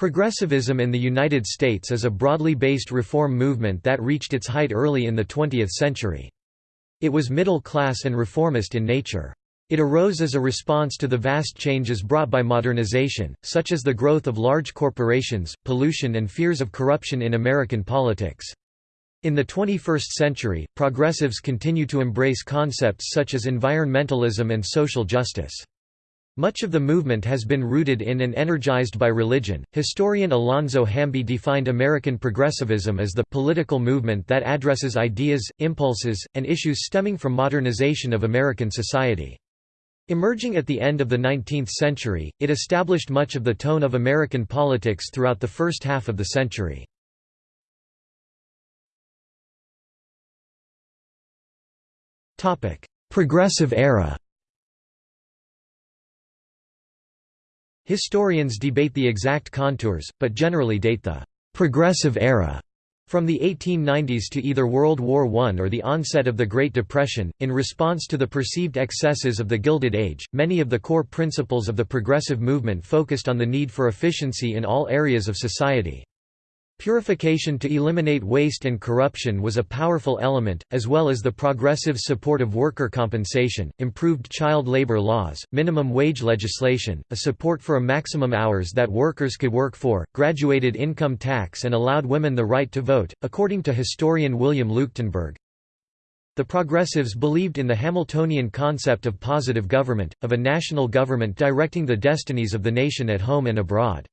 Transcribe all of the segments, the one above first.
Progressivism in the United States is a broadly based reform movement that reached its height early in the 20th century. It was middle-class and reformist in nature. It arose as a response to the vast changes brought by modernization, such as the growth of large corporations, pollution and fears of corruption in American politics. In the 21st century, progressives continue to embrace concepts such as environmentalism and social justice. Much of the movement has been rooted in and energized by religion. Historian Alonzo Hamby defined American progressivism as the political movement that addresses ideas, impulses, and issues stemming from modernization of American society. Emerging at the end of the 19th century, it established much of the tone of American politics throughout the first half of the century. Progressive era Historians debate the exact contours, but generally date the «progressive era» from the 1890s to either World War I or the onset of the Great Depression. In response to the perceived excesses of the Gilded Age, many of the core principles of the progressive movement focused on the need for efficiency in all areas of society. Purification to eliminate waste and corruption was a powerful element, as well as the progressive support of worker compensation, improved child labor laws, minimum wage legislation, a support for a maximum hours that workers could work for, graduated income tax and allowed women the right to vote, according to historian William Leuchtenburg. The progressives believed in the Hamiltonian concept of positive government, of a national government directing the destinies of the nation at home and abroad.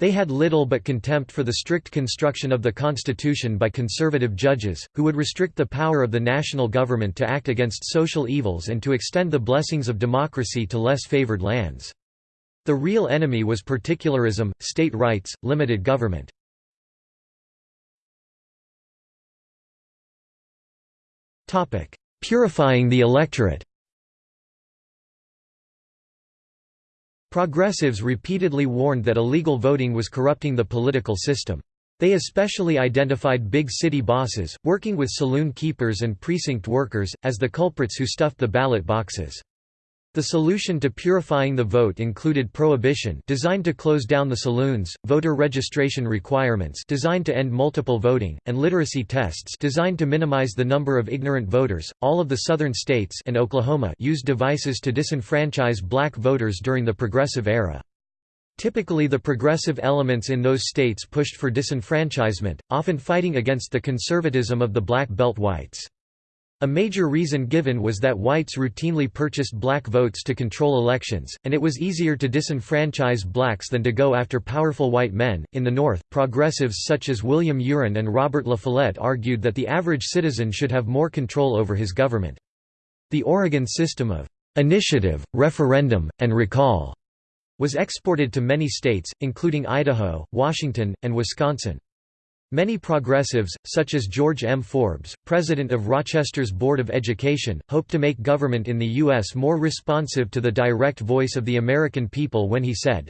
They had little but contempt for the strict construction of the Constitution by conservative judges, who would restrict the power of the national government to act against social evils and to extend the blessings of democracy to less favored lands. The real enemy was particularism, state rights, limited government. Purifying the electorate Progressives repeatedly warned that illegal voting was corrupting the political system. They especially identified big city bosses, working with saloon keepers and precinct workers, as the culprits who stuffed the ballot boxes. The solution to purifying the vote included prohibition designed to close down the saloons, voter registration requirements designed to end multiple voting, and literacy tests designed to minimize the number of ignorant voters. All of the southern states and Oklahoma used devices to disenfranchise black voters during the progressive era. Typically the progressive elements in those states pushed for disenfranchisement, often fighting against the conservatism of the black belt whites. A major reason given was that whites routinely purchased black votes to control elections, and it was easier to disenfranchise blacks than to go after powerful white men. In the North, progressives such as William U'Ren and Robert La Follette argued that the average citizen should have more control over his government. The Oregon system of initiative, referendum, and recall was exported to many states, including Idaho, Washington, and Wisconsin. Many progressives, such as George M. Forbes, president of Rochester's Board of Education, hoped to make government in the U.S. more responsive to the direct voice of the American people when he said,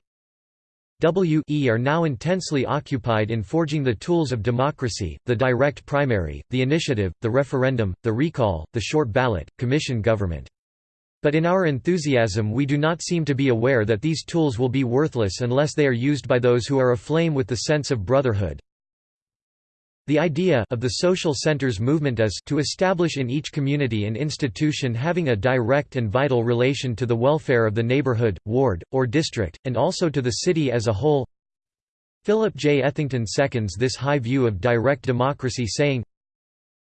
W.E. are now intensely occupied in forging the tools of democracy, the direct primary, the initiative, the referendum, the recall, the short ballot, commission government. But in our enthusiasm we do not seem to be aware that these tools will be worthless unless they are used by those who are aflame with the sense of brotherhood, the idea of the social centers movement is to establish in each community an institution having a direct and vital relation to the welfare of the neighborhood, ward, or district, and also to the city as a whole. Philip J. Ethington seconds this high view of direct democracy saying,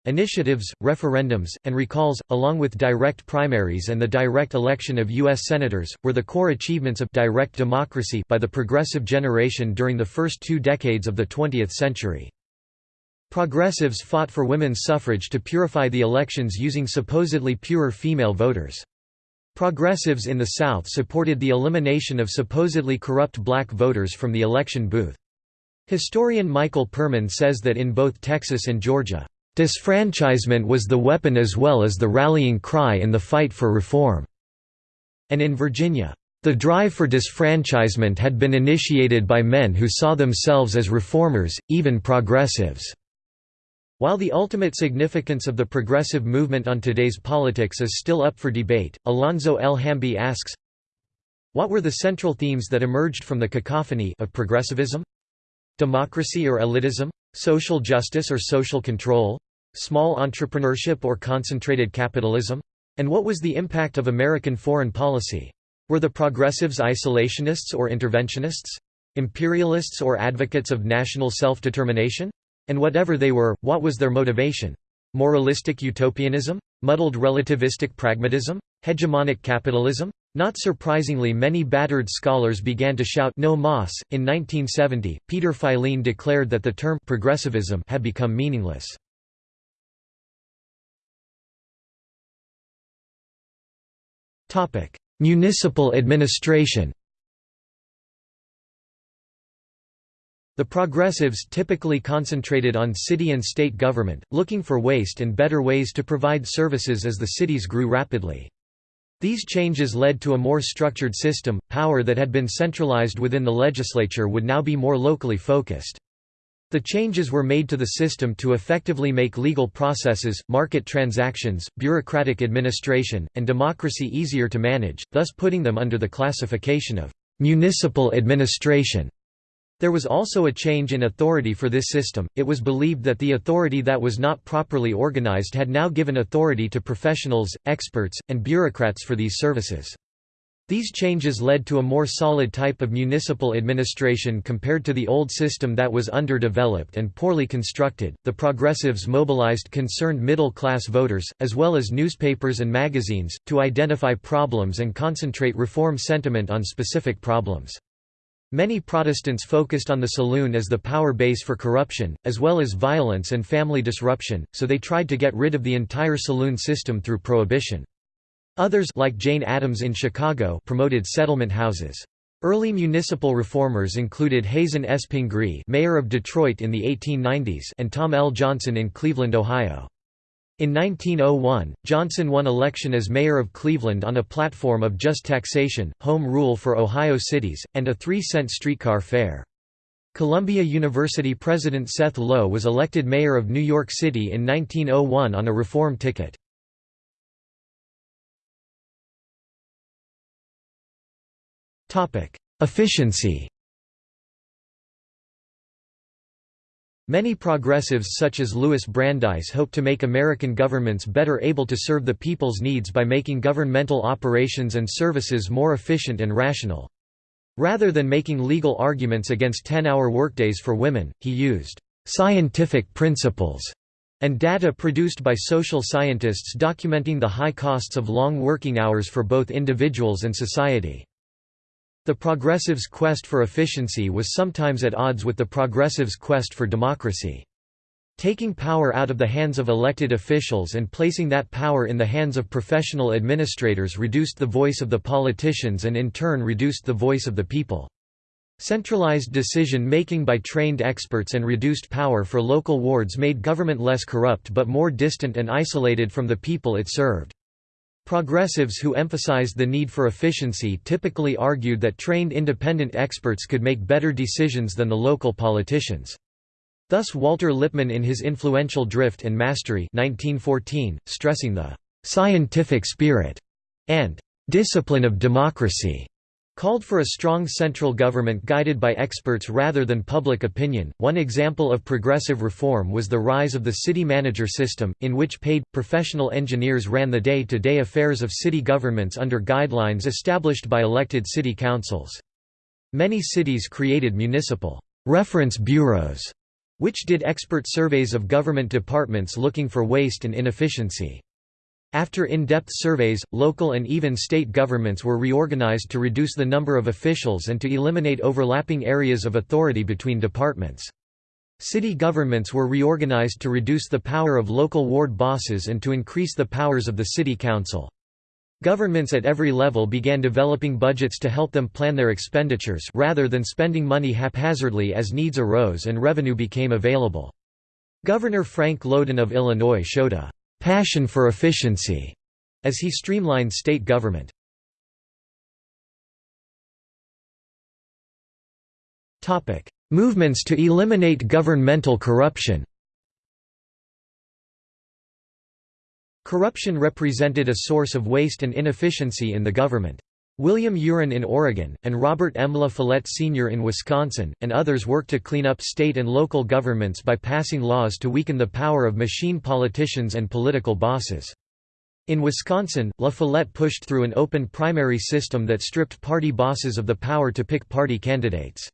Initiatives, referendums, and recalls, along with direct primaries and the direct election of U.S. Senators, were the core achievements of direct democracy by the progressive generation during the first two decades of the 20th century. Progressives fought for women's suffrage to purify the elections using supposedly purer female voters. Progressives in the South supported the elimination of supposedly corrupt black voters from the election booth. Historian Michael Perman says that in both Texas and Georgia, "...disfranchisement was the weapon as well as the rallying cry in the fight for reform." And in Virginia, "...the drive for disfranchisement had been initiated by men who saw themselves as reformers, even progressives." While the ultimate significance of the progressive movement on today's politics is still up for debate, Alonzo L. Hamby asks, What were the central themes that emerged from the cacophony of progressivism? Democracy or elitism? Social justice or social control? Small entrepreneurship or concentrated capitalism? And what was the impact of American foreign policy? Were the progressives isolationists or interventionists? Imperialists or advocates of national self-determination? And whatever they were, what was their motivation? Moralistic utopianism? Muddled relativistic pragmatism? Hegemonic capitalism? Not surprisingly many battered scholars began to shout no mas. In 1970, Peter Filene declared that the term progressivism had become meaningless. Municipal administration The progressives typically concentrated on city and state government, looking for waste and better ways to provide services as the cities grew rapidly. These changes led to a more structured system, power that had been centralized within the legislature would now be more locally focused. The changes were made to the system to effectively make legal processes, market transactions, bureaucratic administration, and democracy easier to manage, thus putting them under the classification of municipal administration. There was also a change in authority for this system, it was believed that the authority that was not properly organized had now given authority to professionals, experts, and bureaucrats for these services. These changes led to a more solid type of municipal administration compared to the old system that was underdeveloped and poorly constructed. The progressives mobilized concerned middle class voters, as well as newspapers and magazines, to identify problems and concentrate reform sentiment on specific problems. Many Protestants focused on the saloon as the power base for corruption, as well as violence and family disruption, so they tried to get rid of the entire saloon system through prohibition. Others like Jane Addams in Chicago promoted settlement houses. Early municipal reformers included Hazen S. Pingree mayor of Detroit in the 1890s and Tom L. Johnson in Cleveland, Ohio. In 1901, Johnson won election as mayor of Cleveland on a platform of just taxation, home rule for Ohio cities, and a three-cent streetcar fare. Columbia University President Seth Low was elected mayor of New York City in 1901 on a reform ticket. Efficiency Many progressives such as Louis Brandeis hope to make American governments better able to serve the people's needs by making governmental operations and services more efficient and rational. Rather than making legal arguments against 10-hour workdays for women, he used «scientific principles» and data produced by social scientists documenting the high costs of long working hours for both individuals and society. The progressives' quest for efficiency was sometimes at odds with the progressives' quest for democracy. Taking power out of the hands of elected officials and placing that power in the hands of professional administrators reduced the voice of the politicians and in turn reduced the voice of the people. Centralized decision-making by trained experts and reduced power for local wards made government less corrupt but more distant and isolated from the people it served. Progressives who emphasized the need for efficiency typically argued that trained independent experts could make better decisions than the local politicians. Thus Walter Lippmann in his influential Drift and Mastery 1914, stressing the «scientific spirit» and «discipline of democracy» called for a strong central government guided by experts rather than public opinion. One example of progressive reform was the rise of the city manager system, in which paid, professional engineers ran the day to day affairs of city governments under guidelines established by elected city councils. Many cities created municipal reference bureaus, which did expert surveys of government departments looking for waste and inefficiency. After in-depth surveys, local and even state governments were reorganized to reduce the number of officials and to eliminate overlapping areas of authority between departments. City governments were reorganized to reduce the power of local ward bosses and to increase the powers of the city council. Governments at every level began developing budgets to help them plan their expenditures rather than spending money haphazardly as needs arose and revenue became available. Governor Frank Lowden of Illinois showed a passion for efficiency as he streamlined state government. Topic: Movements to eliminate governmental corruption. Corruption represented a source of waste and inefficiency in the government. William U'Ren in Oregon, and Robert M. La Follette Sr. in Wisconsin, and others worked to clean up state and local governments by passing laws to weaken the power of machine politicians and political bosses. In Wisconsin, La Follette pushed through an open primary system that stripped party bosses of the power to pick party candidates.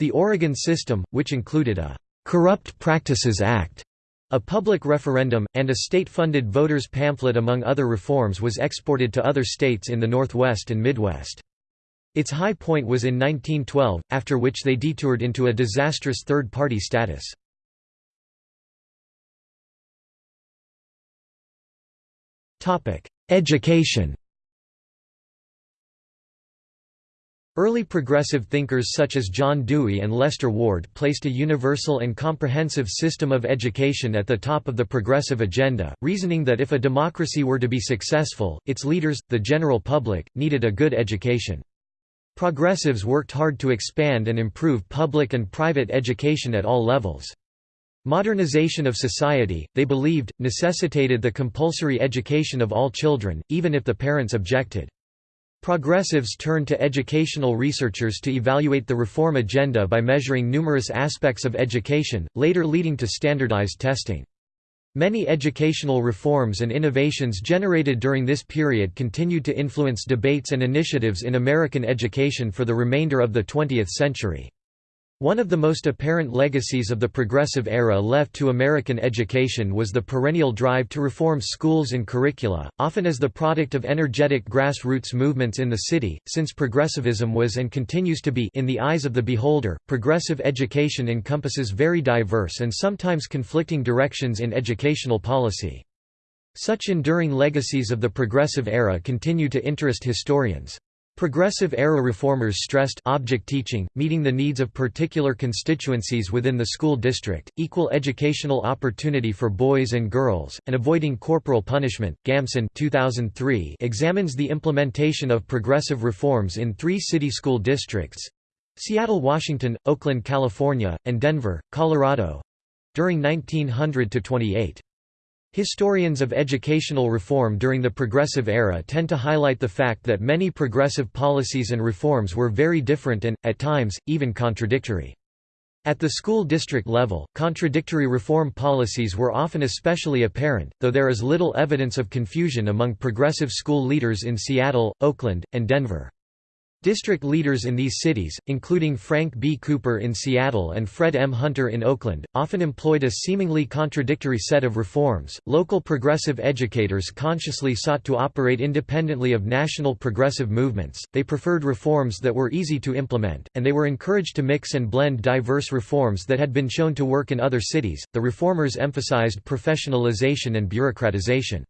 The Oregon system, which included a «Corrupt Practices Act», a public referendum, and a state-funded voters pamphlet among other reforms was exported to other states in the Northwest and Midwest. Its high point was in 1912, after which they detoured into a disastrous third-party status. Education Early progressive thinkers such as John Dewey and Lester Ward placed a universal and comprehensive system of education at the top of the progressive agenda, reasoning that if a democracy were to be successful, its leaders, the general public, needed a good education. Progressives worked hard to expand and improve public and private education at all levels. Modernization of society, they believed, necessitated the compulsory education of all children, even if the parents objected. Progressives turned to educational researchers to evaluate the reform agenda by measuring numerous aspects of education, later leading to standardized testing. Many educational reforms and innovations generated during this period continued to influence debates and initiatives in American education for the remainder of the 20th century. One of the most apparent legacies of the Progressive era left to American education was the perennial drive to reform schools and curricula, often as the product of energetic grassroots movements in the city, since progressivism was and continues to be in the eyes of the beholder, progressive education encompasses very diverse and sometimes conflicting directions in educational policy. Such enduring legacies of the Progressive era continue to interest historians. Progressive-era reformers stressed object teaching, meeting the needs of particular constituencies within the school district, equal educational opportunity for boys and girls, and avoiding corporal punishment. Gamson 2003 examines the implementation of progressive reforms in three city school districts Seattle, Washington, Oakland, California, and Denver, Colorado during 1900 to 28. Historians of educational reform during the Progressive era tend to highlight the fact that many progressive policies and reforms were very different and, at times, even contradictory. At the school district level, contradictory reform policies were often especially apparent, though there is little evidence of confusion among progressive school leaders in Seattle, Oakland, and Denver. District leaders in these cities, including Frank B. Cooper in Seattle and Fred M. Hunter in Oakland, often employed a seemingly contradictory set of reforms. Local progressive educators consciously sought to operate independently of national progressive movements, they preferred reforms that were easy to implement, and they were encouraged to mix and blend diverse reforms that had been shown to work in other cities. The reformers emphasized professionalization and bureaucratization.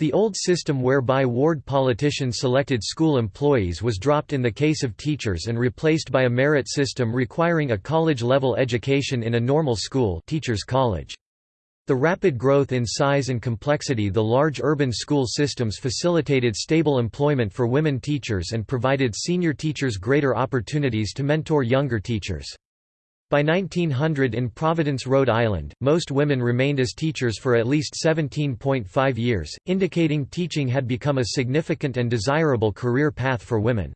The old system whereby ward politicians selected school employees was dropped in the case of teachers and replaced by a merit system requiring a college-level education in a normal school teachers college. The rapid growth in size and complexity the large urban school systems facilitated stable employment for women teachers and provided senior teachers greater opportunities to mentor younger teachers. By 1900 in Providence, Rhode Island, most women remained as teachers for at least 17.5 years, indicating teaching had become a significant and desirable career path for women.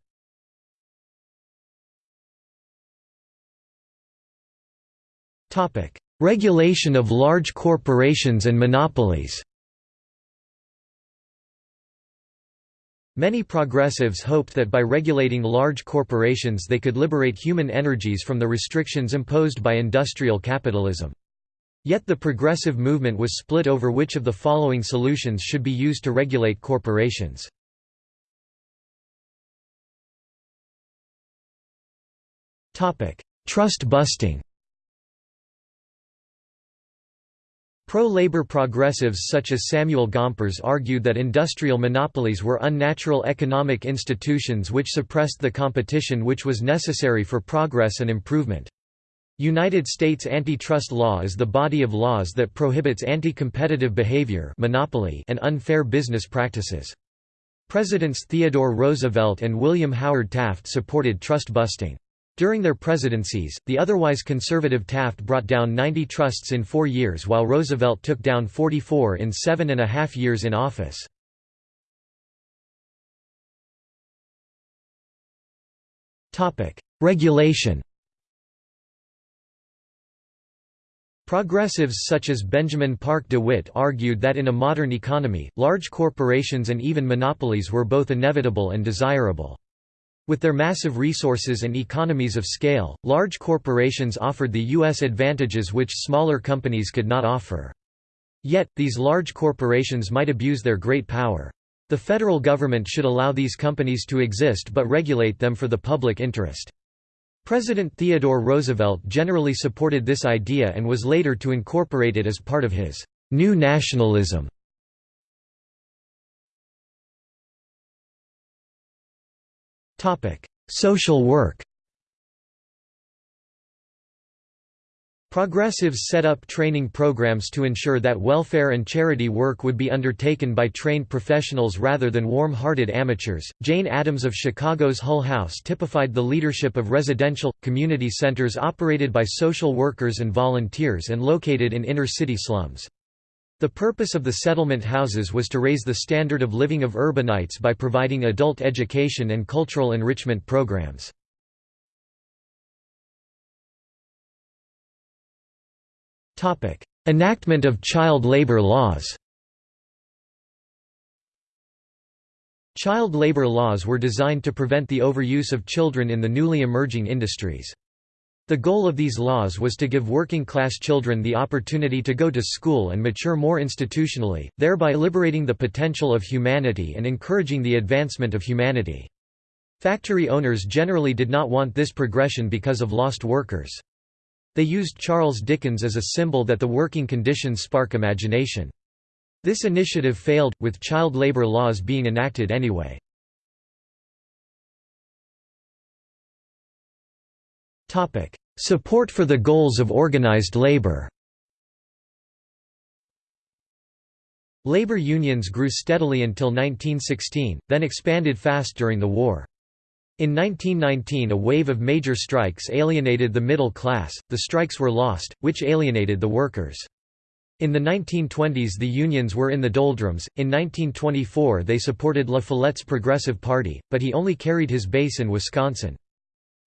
Regulation of large corporations and monopolies Many progressives hoped that by regulating large corporations they could liberate human energies from the restrictions imposed by industrial capitalism. Yet the progressive movement was split over which of the following solutions should be used to regulate corporations. Trust busting Pro-labor progressives such as Samuel Gompers argued that industrial monopolies were unnatural economic institutions which suppressed the competition which was necessary for progress and improvement. United States antitrust law is the body of laws that prohibits anti-competitive behavior monopoly and unfair business practices. Presidents Theodore Roosevelt and William Howard Taft supported trust busting. During their presidencies, the otherwise conservative Taft brought down 90 trusts in four years while Roosevelt took down 44 in seven and a half years in office. Regulation Progressives such as Benjamin Parke DeWitt argued that in a modern economy, large corporations and even monopolies were both inevitable and desirable. With their massive resources and economies of scale, large corporations offered the U.S. advantages which smaller companies could not offer. Yet, these large corporations might abuse their great power. The federal government should allow these companies to exist but regulate them for the public interest. President Theodore Roosevelt generally supported this idea and was later to incorporate it as part of his «new nationalism». Social work Progressives set up training programs to ensure that welfare and charity work would be undertaken by trained professionals rather than warm-hearted amateurs. Jane Addams of Chicago's Hull House typified the leadership of residential community centers operated by social workers and volunteers and located in inner-city slums. The purpose of the settlement houses was to raise the standard of living of urbanites by providing adult education and cultural enrichment programs. Enactment of child labor laws Child labor laws were designed to prevent the overuse of children in the newly emerging industries. The goal of these laws was to give working-class children the opportunity to go to school and mature more institutionally, thereby liberating the potential of humanity and encouraging the advancement of humanity. Factory owners generally did not want this progression because of lost workers. They used Charles Dickens as a symbol that the working conditions spark imagination. This initiative failed, with child labor laws being enacted anyway. Support for the goals of organized labor Labor unions grew steadily until 1916, then expanded fast during the war. In 1919 a wave of major strikes alienated the middle class, the strikes were lost, which alienated the workers. In the 1920s the unions were in the doldrums, in 1924 they supported La Follette's Progressive Party, but he only carried his base in Wisconsin.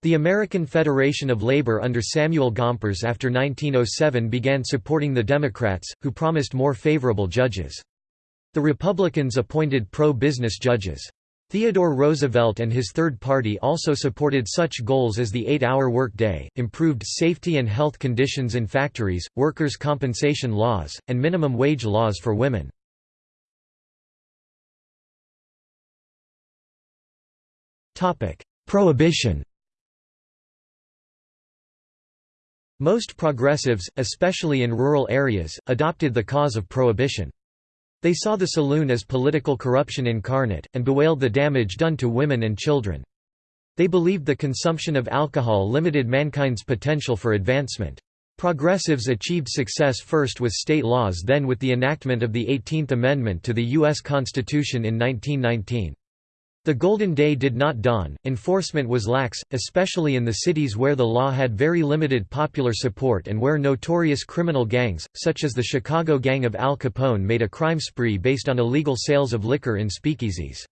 The American Federation of Labor under Samuel Gompers after 1907 began supporting the Democrats, who promised more favorable judges. The Republicans appointed pro-business judges. Theodore Roosevelt and his Third Party also supported such goals as the eight-hour workday, improved safety and health conditions in factories, workers' compensation laws, and minimum wage laws for women. Prohibition Most progressives, especially in rural areas, adopted the cause of prohibition. They saw the saloon as political corruption incarnate, and bewailed the damage done to women and children. They believed the consumption of alcohol limited mankind's potential for advancement. Progressives achieved success first with state laws then with the enactment of the 18th Amendment to the U.S. Constitution in 1919. The Golden Day did not dawn, enforcement was lax, especially in the cities where the law had very limited popular support and where notorious criminal gangs, such as the Chicago Gang of Al Capone made a crime spree based on illegal sales of liquor in speakeasies.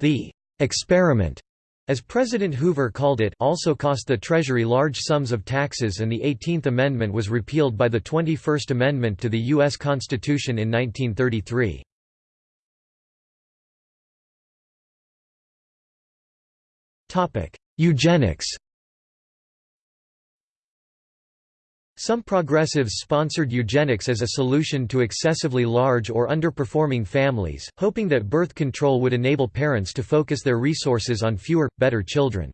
The «experiment» as President Hoover called it also cost the Treasury large sums of taxes and the 18th Amendment was repealed by the 21st Amendment to the U.S. Constitution in 1933. Eugenics Some progressives sponsored eugenics as a solution to excessively large or underperforming families, hoping that birth control would enable parents to focus their resources on fewer, better children.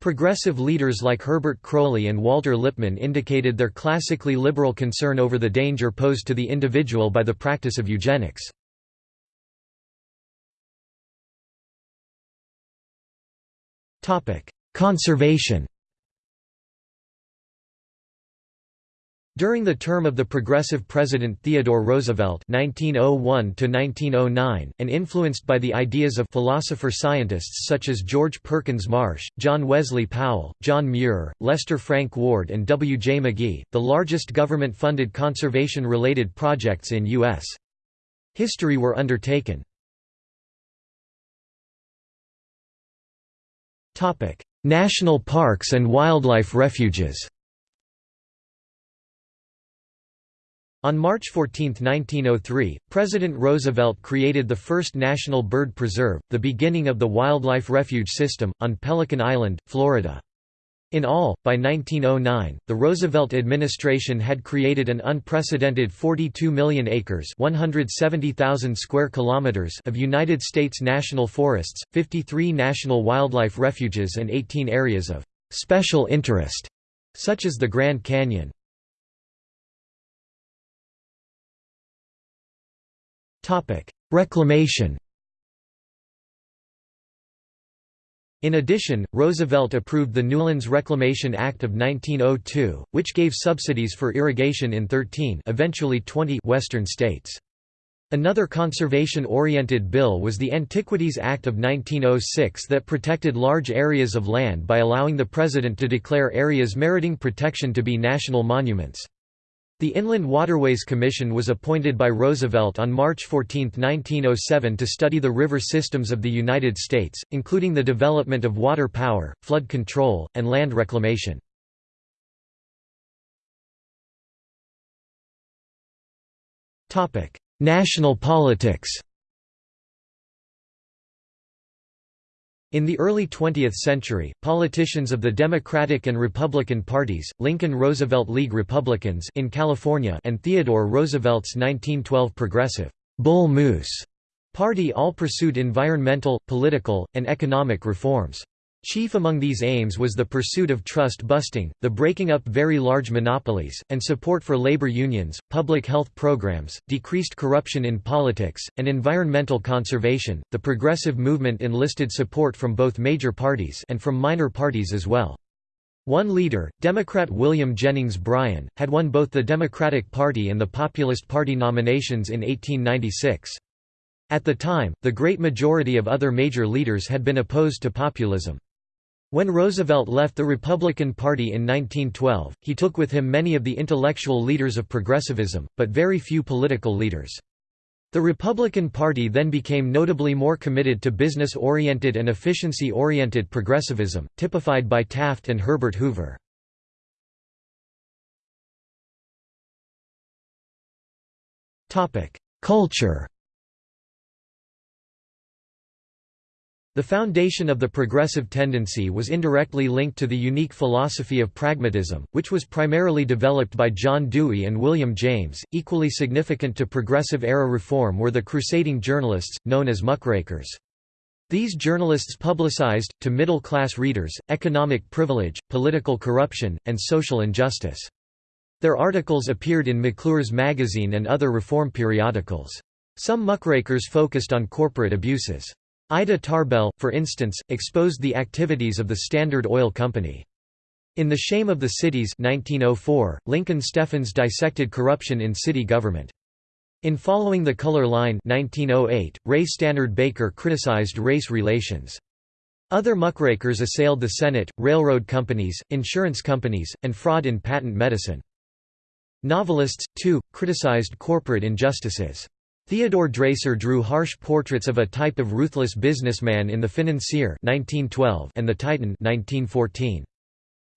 Progressive leaders like Herbert Croly and Walter Lippmann indicated their classically liberal concern over the danger posed to the individual by the practice of eugenics. Conservation During the term of the progressive President Theodore Roosevelt (1901–1909), and influenced by the ideas of philosopher-scientists such as George Perkins Marsh, John Wesley Powell, John Muir, Lester Frank Ward, and W. J. McGee, the largest government-funded conservation-related projects in U.S. history were undertaken. National parks and wildlife refuges. On March 14, 1903, President Roosevelt created the first national bird preserve, the beginning of the wildlife refuge system, on Pelican Island, Florida. In all, by 1909, the Roosevelt administration had created an unprecedented 42 million acres (170,000 square kilometers) of United States national forests, 53 national wildlife refuges and 18 areas of special interest, such as the Grand Canyon. Reclamation In addition, Roosevelt approved the Newlands Reclamation Act of 1902, which gave subsidies for irrigation in 13 eventually 20 western states. Another conservation-oriented bill was the Antiquities Act of 1906 that protected large areas of land by allowing the president to declare areas meriting protection to be national monuments. The Inland Waterways Commission was appointed by Roosevelt on March 14, 1907 to study the river systems of the United States, including the development of water power, flood control, and land reclamation. National politics In the early 20th century, politicians of the Democratic and Republican parties, Lincoln-Roosevelt League Republicans in California and Theodore Roosevelt's 1912 Progressive Bull Moose party all pursued environmental, political, and economic reforms. Chief among these aims was the pursuit of trust busting, the breaking up very large monopolies, and support for labor unions, public health programs, decreased corruption in politics, and environmental conservation. The progressive movement enlisted support from both major parties and from minor parties as well. One leader, Democrat William Jennings Bryan, had won both the Democratic Party and the Populist Party nominations in 1896. At the time, the great majority of other major leaders had been opposed to populism. When Roosevelt left the Republican Party in 1912, he took with him many of the intellectual leaders of progressivism, but very few political leaders. The Republican Party then became notably more committed to business-oriented and efficiency-oriented progressivism, typified by Taft and Herbert Hoover. Culture The foundation of the progressive tendency was indirectly linked to the unique philosophy of pragmatism, which was primarily developed by John Dewey and William James. Equally significant to progressive era reform were the crusading journalists, known as muckrakers. These journalists publicized, to middle-class readers, economic privilege, political corruption, and social injustice. Their articles appeared in McClure's magazine and other reform periodicals. Some muckrakers focused on corporate abuses. Ida Tarbell, for instance, exposed the activities of the Standard Oil Company. In The Shame of the Cities 1904, Lincoln Steffens dissected corruption in city government. In Following the Color Line 1908, Ray Stannard Baker criticized race relations. Other muckrakers assailed the Senate, railroad companies, insurance companies, and fraud in patent medicine. Novelists, too, criticized corporate injustices. Theodore Dreiser drew harsh portraits of a type of ruthless businessman in The Financier 1912 and The Titan 1914.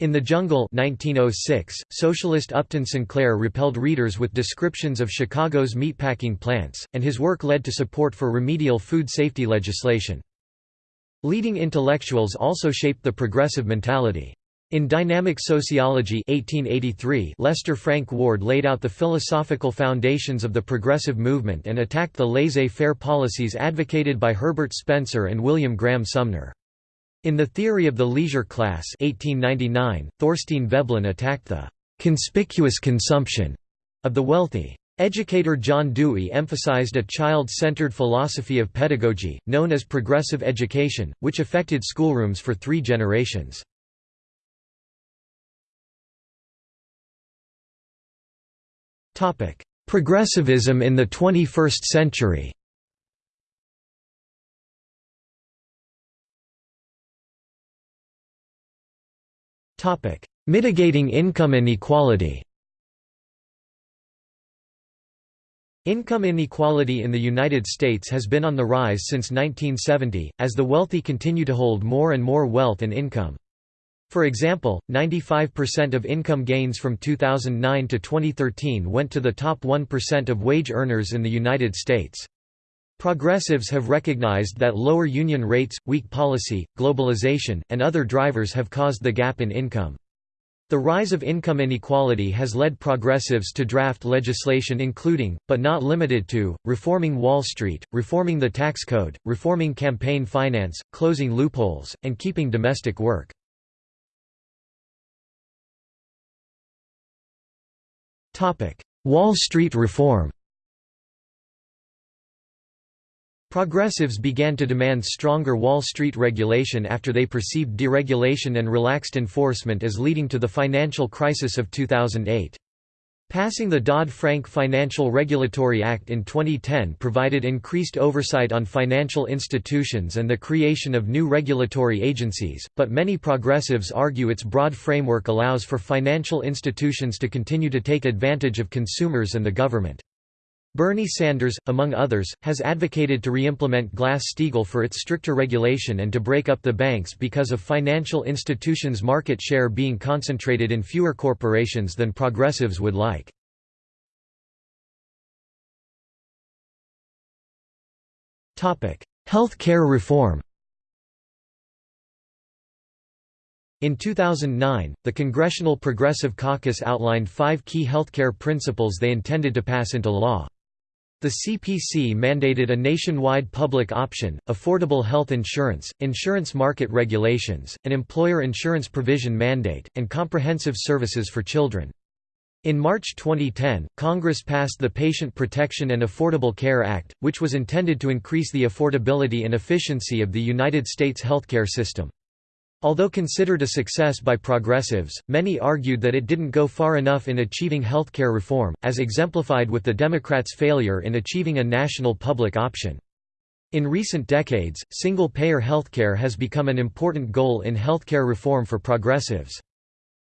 In the Jungle 1906, socialist Upton Sinclair repelled readers with descriptions of Chicago's meatpacking plants, and his work led to support for remedial food safety legislation. Leading intellectuals also shaped the progressive mentality. In Dynamic Sociology 1883, Lester Frank Ward laid out the philosophical foundations of the progressive movement and attacked the laissez-faire policies advocated by Herbert Spencer and William Graham Sumner. In The Theory of the Leisure Class 1899, Thorstein Veblen attacked the «conspicuous consumption» of the wealthy. Educator John Dewey emphasized a child-centered philosophy of pedagogy, known as progressive education, which affected schoolrooms for three generations. Progressivism in the 21st century. Topic: Mitigating income inequality. Income inequality in the United States has been on the rise since 1970, as the wealthy continue to hold more and more wealth and income. For example, 95% of income gains from 2009 to 2013 went to the top 1% of wage earners in the United States. Progressives have recognized that lower union rates, weak policy, globalization, and other drivers have caused the gap in income. The rise of income inequality has led progressives to draft legislation including, but not limited to, reforming Wall Street, reforming the tax code, reforming campaign finance, closing loopholes, and keeping domestic work. Wall Street reform Progressives began to demand stronger Wall Street regulation after they perceived deregulation and relaxed enforcement as leading to the financial crisis of 2008. Passing the Dodd-Frank Financial Regulatory Act in 2010 provided increased oversight on financial institutions and the creation of new regulatory agencies, but many progressives argue its broad framework allows for financial institutions to continue to take advantage of consumers and the government. Bernie Sanders, among others, has advocated to re-implement Glass-Steagall for its stricter regulation and to break up the banks because of financial institutions' market share being concentrated in fewer corporations than progressives would like. Health care reform In 2009, the Congressional Progressive Caucus outlined five key healthcare principles they intended to pass into law. The CPC mandated a nationwide public option, affordable health insurance, insurance market regulations, an employer insurance provision mandate, and comprehensive services for children. In March 2010, Congress passed the Patient Protection and Affordable Care Act, which was intended to increase the affordability and efficiency of the United States healthcare system. Although considered a success by progressives, many argued that it didn't go far enough in achieving healthcare reform, as exemplified with the Democrats' failure in achieving a national public option. In recent decades, single-payer healthcare has become an important goal in healthcare reform for progressives.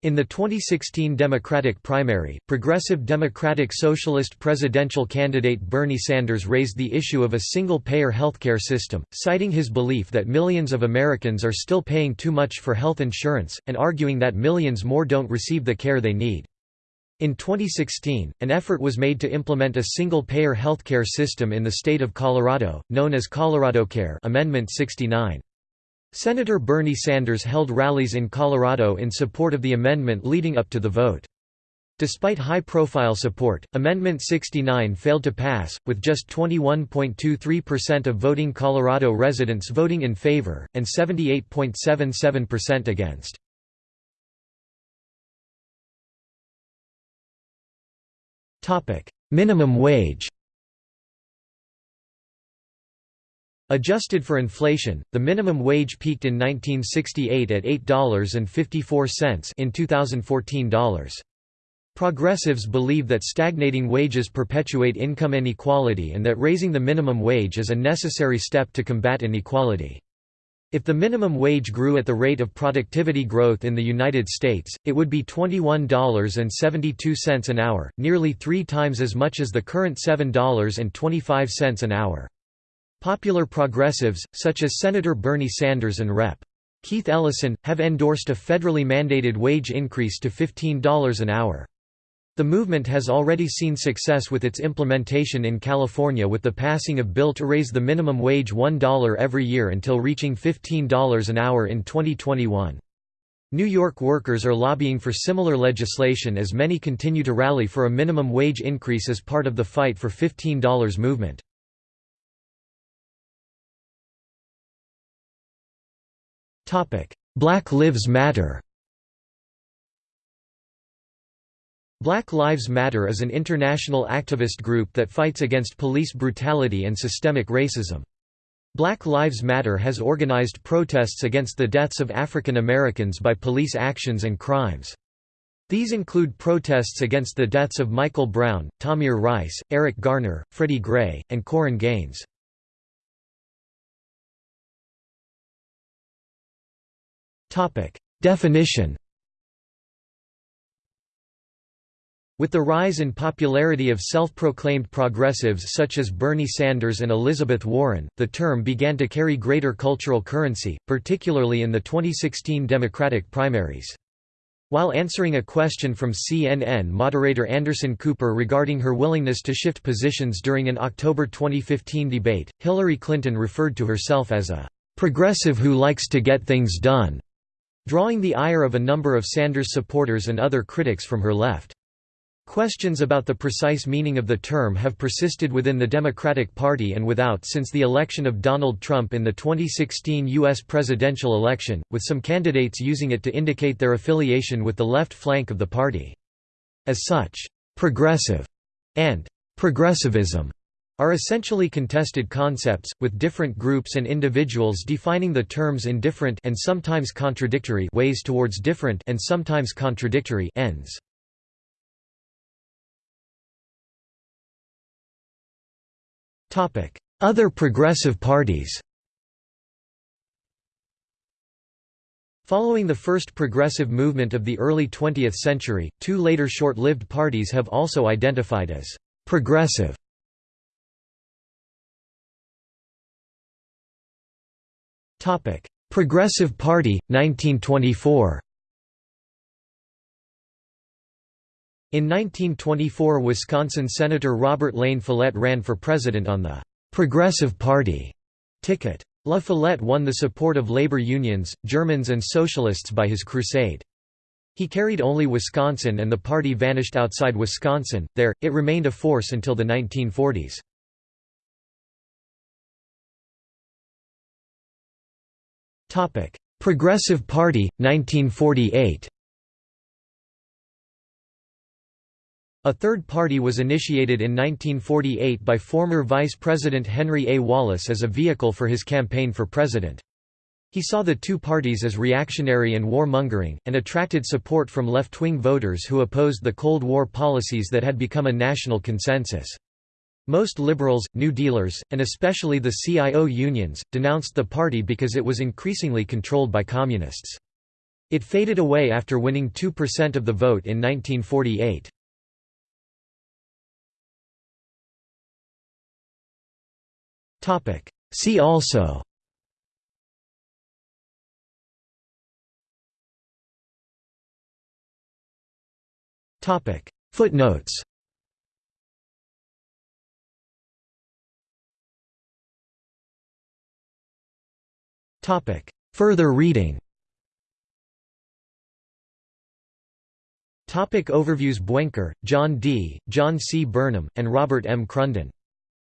In the 2016 Democratic primary, progressive Democratic Socialist presidential candidate Bernie Sanders raised the issue of a single-payer healthcare system, citing his belief that millions of Americans are still paying too much for health insurance, and arguing that millions more don't receive the care they need. In 2016, an effort was made to implement a single-payer healthcare system in the state of Colorado, known as ColoradoCare Amendment 69. Senator Bernie Sanders held rallies in Colorado in support of the amendment leading up to the vote. Despite high-profile support, Amendment 69 failed to pass, with just 21.23% of voting Colorado residents voting in favor, and 78.77% against. Minimum wage Adjusted for inflation, the minimum wage peaked in 1968 at $8.54 in 2014 dollars. Progressives believe that stagnating wages perpetuate income inequality and that raising the minimum wage is a necessary step to combat inequality. If the minimum wage grew at the rate of productivity growth in the United States, it would be $21.72 an hour, nearly three times as much as the current $7.25 an hour. Popular progressives, such as Senator Bernie Sanders and Rep. Keith Ellison, have endorsed a federally mandated wage increase to $15 an hour. The movement has already seen success with its implementation in California with the passing of bill to raise the minimum wage $1 every year until reaching $15 an hour in 2021. New York workers are lobbying for similar legislation as many continue to rally for a minimum wage increase as part of the fight for $15 movement. Black Lives Matter Black Lives Matter is an international activist group that fights against police brutality and systemic racism. Black Lives Matter has organized protests against the deaths of African Americans by police actions and crimes. These include protests against the deaths of Michael Brown, Tamir Rice, Eric Garner, Freddie Gray, and Korryn Gaines. Definition With the rise in popularity of self-proclaimed progressives such as Bernie Sanders and Elizabeth Warren, the term began to carry greater cultural currency, particularly in the 2016 Democratic primaries. While answering a question from CNN moderator Anderson Cooper regarding her willingness to shift positions during an October 2015 debate, Hillary Clinton referred to herself as a "...progressive who likes to get things done", drawing the ire of a number of Sanders supporters and other critics from her left. Questions about the precise meaning of the term have persisted within the Democratic Party and without since the election of Donald Trump in the 2016 U.S. presidential election, with some candidates using it to indicate their affiliation with the left flank of the party. As such, «progressive» and «progressivism» are essentially contested concepts, with different groups and individuals defining the terms in different and sometimes contradictory ways towards different and sometimes contradictory ends. Other progressive parties Following the first progressive movement of the early 20th century, two later short-lived parties have also identified as «progressive». Progressive Party, 1924 In 1924 Wisconsin Senator Robert La Follette ran for president on the «Progressive Party» ticket. La Follette won the support of labor unions, Germans and socialists by his crusade. He carried only Wisconsin and the party vanished outside Wisconsin, there, it remained a force until the 1940s. Progressive Party, 1948 A third party was initiated in 1948 by former Vice President Henry A. Wallace as a vehicle for his campaign for president. He saw the two parties as reactionary and warmongering, and attracted support from left-wing voters who opposed the Cold War policies that had become a national consensus. Most liberals, New Dealers, and especially the CIO unions, denounced the party because it was increasingly controlled by communists. It faded away after winning 2% of the vote in 1948. See also Footnotes Further reading Topic overviews Buenker, John D., John C. Burnham, and Robert M. Crunden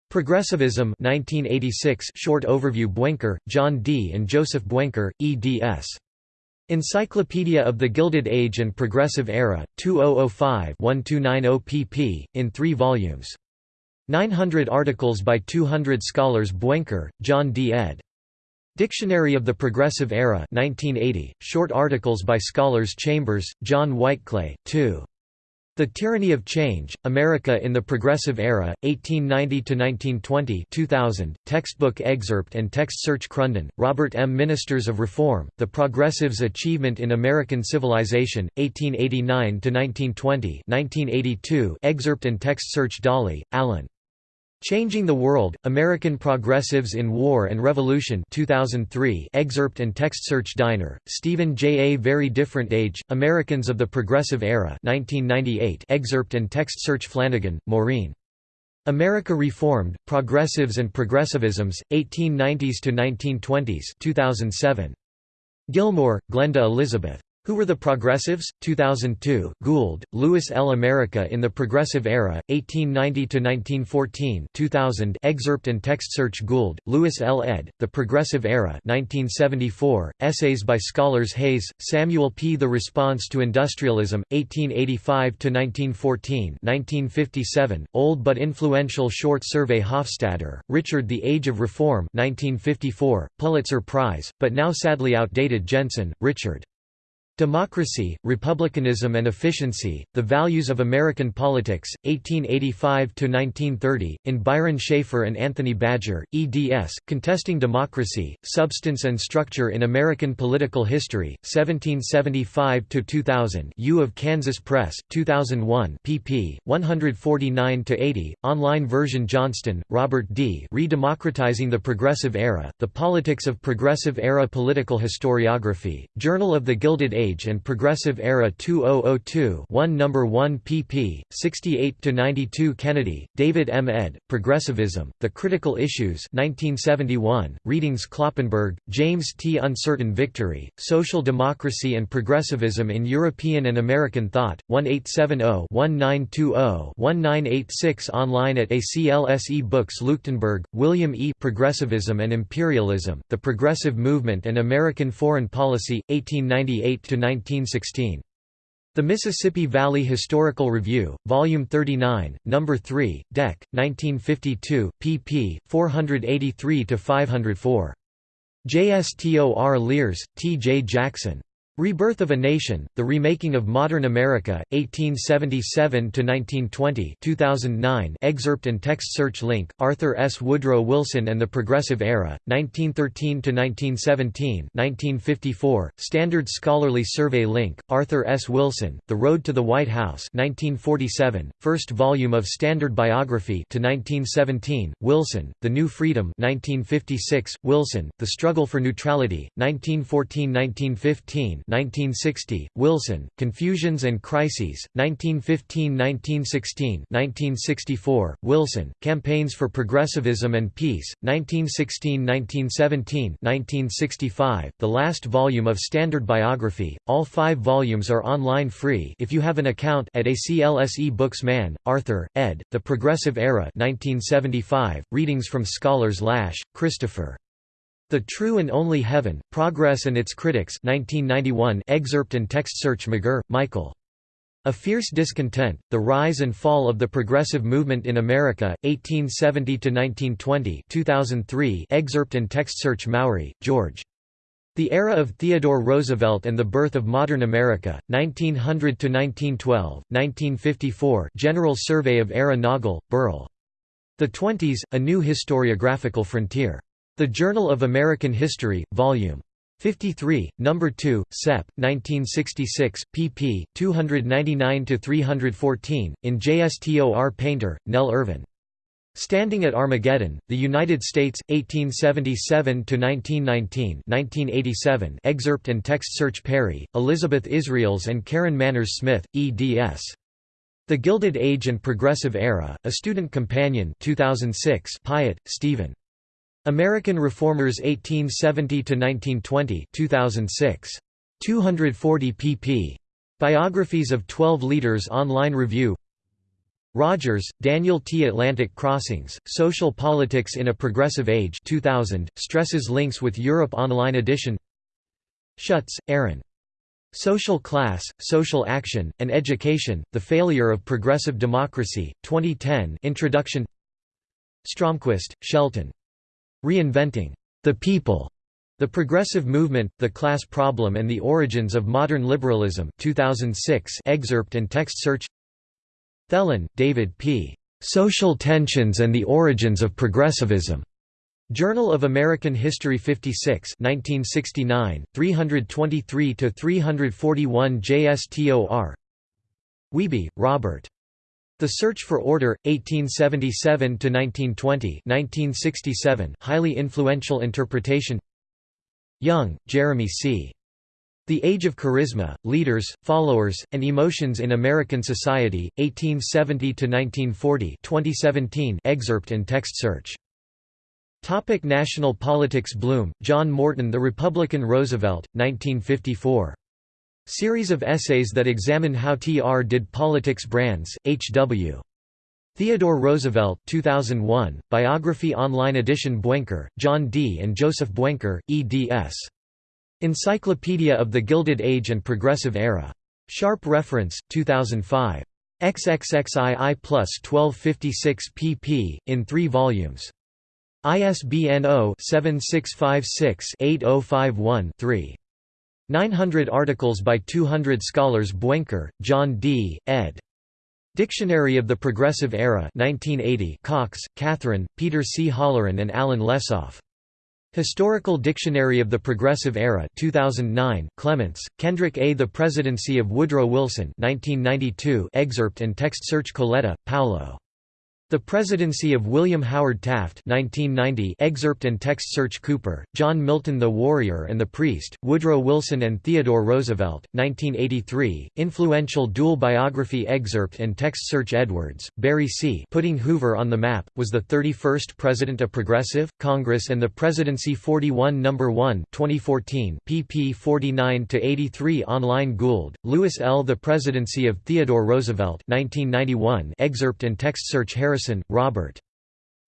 Progressivism 1986 short overview Buenker, John D. and Joseph Buenker, eds. Encyclopedia of the Gilded Age and Progressive Era, 2005-1290 pp. in three volumes. 900 articles by 200 scholars Buenker, John D. ed. Dictionary of the Progressive Era 1980, short articles by scholars Chambers, John Whiteclay, 2. The Tyranny of Change, America in the Progressive Era, 1890–1920 2000, textbook excerpt and text search Crunden, Robert M. Ministers of Reform, The Progressives' Achievement in American Civilization, 1889–1920 1982, excerpt and text search Dawley, Alan. Changing the World, American Progressives in War and Revolution 2003 excerpt and text search Diner, Stephen J. A Very Different Age, Americans of the Progressive Era 1998 excerpt and text search Flanagan, Maureen. America Reformed, Progressives and Progressivisms, 1890s to 1920s 2007. Gilmore, Glenda Elizabeth. Who Were the Progressives? 2002, Gould, Louis L. America in the Progressive Era, 1890–1914 2000 excerpt and text search Gould, Louis L. ed., The Progressive Era 1974, essays by scholars Hays, Samuel P. The Response to Industrialism, 1885–1914 1957, old but influential short survey Hofstadter, Richard The Age of Reform 1954, Pulitzer Prize, but now sadly outdated Jensen, Richard. Democracy, Republicanism and Efficiency, The Values of American Politics, 1885–1930, in Byron Shafer and Anthony Badger, eds, Contesting Democracy, Substance and Structure in American Political History, 1775–2000 U of Kansas Press, 2001 pp. 149–80, online version Johnston, Robert D. Redemocratizing the Progressive Era, The Politics of Progressive Era Political Historiography, Journal of the Gilded Age Age and Progressive Era 2002 1 No. 1 pp. 68–92 Kennedy, David M. ed., Progressivism, The Critical Issues 1971, Readings Kloppenberg, James T. Uncertain Victory, Social Democracy and Progressivism in European and American Thought, 1870-1920-1986 online at ACLS E-books Leuchtenburg, William E. Progressivism and Imperialism, The Progressive Movement and American Foreign Policy, 1898 1916. The Mississippi Valley Historical Review, Volume 39, No. 3, Dec. 1952, pp. 483–504. JSTOR Lears, T. J. Jackson. Rebirth of a Nation, The Remaking of Modern America, 1877–1920 2009 excerpt and text search Link, Arthur S. Woodrow Wilson and the Progressive Era, 1913–1917 1954, Standard Scholarly Survey Link, Arthur S. Wilson, The Road to the White House 1947, first volume of Standard Biography to 1917, Wilson, The New Freedom 1956, Wilson, The Struggle for Neutrality, 1914–1915 1960, Wilson, Confusions and Crises, 1915–1916 1964, Wilson, Campaigns for Progressivism and Peace, 1916–1917 1965, the last volume of Standard Biography, all five volumes are online free if you have an account at ACLS E-books Mann, Arthur, ed., The Progressive Era 1975, readings from scholars Lasch, Christopher. The True and Only Heaven, Progress and Its Critics 1991 excerpt and text search McGerr, Michael. A Fierce Discontent, The Rise and Fall of the Progressive Movement in America, 1870–1920 2003 excerpt and text search Mowry, George. The Era of Theodore Roosevelt and the Birth of Modern America, 1900–1912, 1954 General Survey of Era Noggle, Burl. The Twenties, A New Historiographical Frontier. The Journal of American History, Vol. 53, No. 2, Sep. 1966, pp. 299–314, in JSTOR Painter, Nell Irvin. Standing at Armageddon, The United States, 1877–1919 1987 excerpt and text search Perry, Elizabeth Israels and Karen Manners Smith, eds. The Gilded Age and Progressive Era, A Student Companion 2006 Piott, Stephen. American Reformers 1870–1920 2006. 240 pp. Biographies of 12 Leaders Online Review Rodgers, Daniel T. Atlantic Crossings, Social Politics in a Progressive Age 2000, stresses links with Europe Online edition Schutz, Aaron. Social Class, Social Action, and Education, The Failure of Progressive Democracy, 2010 Introduction Stromquist, Shelton. Reinventing the People, The Progressive Movement, The Class Problem and the Origins of Modern Liberalism 2006 excerpt and text search Thelen, David P. Social Tensions and the Origins of Progressivism. Journal of American History 56 1969, 323–341 JSTOR Wiebe, Robert. The Search for Order, 1877–1920 1967, highly influential interpretation Young, Jeremy C. The Age of Charisma, Leaders, Followers, and Emotions in American Society, 1870–1940 2017 excerpt and text search. Topic National politics Blum, John Morton The Republican Roosevelt, 1954. Series of essays that examine how TR did politics Brands, H.W. Theodore Roosevelt 2001, Biography Online Edition Buenker, John D. and Joseph Buenker, eds. Encyclopedia of the Gilded Age and Progressive Era. Sharpe Reference, 2005. XXXII plus 1256 pp. in three volumes. ISBN 0-7656-8051-3. 900 articles by 200 scholars Buenker, John D., ed. Dictionary of the Progressive Era 1980 Cocks, Catherine, Peter C. Holleran and Alan Lessoff. Historical Dictionary of the Progressive Era 2009 Clements, Kendrick A. The Presidency of Woodrow Wilson 1992 excerpt and text search Coletta, Paolo. The Presidency of William Howard Taft 1990 excerpt and text search Cooper, John Milton The Warrior and the Priest, Woodrow Wilson and Theodore Roosevelt, 1983, influential dual biography excerpt and text search Edwards, Barry C. Putting Hoover on the Map, was the 31st President of Progressive, Congress and the Presidency 41 No. 1 2014 pp 49–83 online Gould, Louis L. The Presidency of Theodore Roosevelt 1991 excerpt and text search Harris Robert.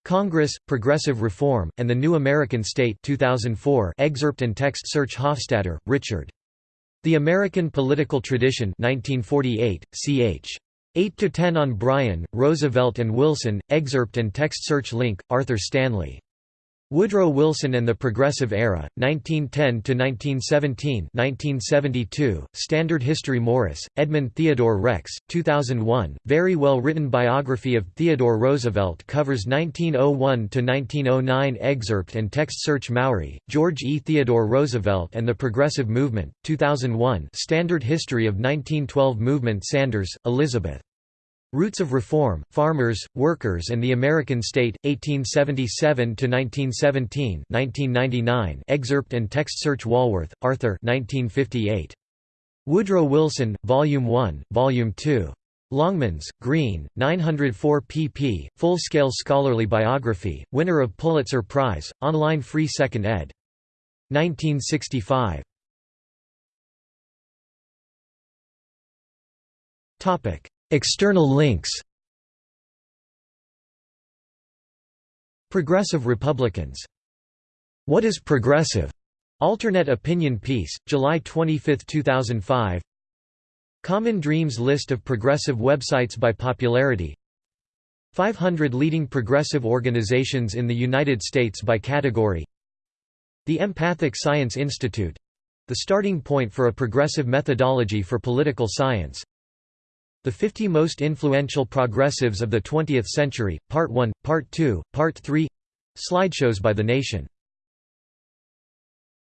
Congress, Progressive Reform, and the New American State 2004 excerpt and text search Hofstadter, Richard. The American Political Tradition 1948, ch. 8–10 on Bryan, Roosevelt and Wilson, excerpt and text search Link, Arthur Stanley. Woodrow Wilson and the Progressive Era, 1910–1917 1972, Standard History Morris, Edmund Theodore Rex, 2001, very well written biography of Theodore Roosevelt covers 1901–1909 excerpt and text search Mowry, George E. Theodore Roosevelt and the Progressive Movement, 2001 Standard History of 1912 Movement Sanders, Elizabeth. Roots of Reform, Farmers, Workers and the American State, 1877–1917 1999 excerpt and text search Walworth, Arthur 1958. Woodrow Wilson, Volume 1, Volume 2. Longmans, Green, 904 pp. Full-scale scholarly biography, winner of Pulitzer Prize, online free 2nd ed. 1965. External links Progressive Republicans. What is progressive? Alternate opinion piece, July 25, 2005 Common Dreams list of progressive websites by popularity. 500 leading progressive organizations in the United States by category. The Empathic Science Institute — the starting point for a progressive methodology for political science the 50 Most Influential Progressives of the Twentieth Century, Part 1, Part 2, Part 3 Slideshows by The Nation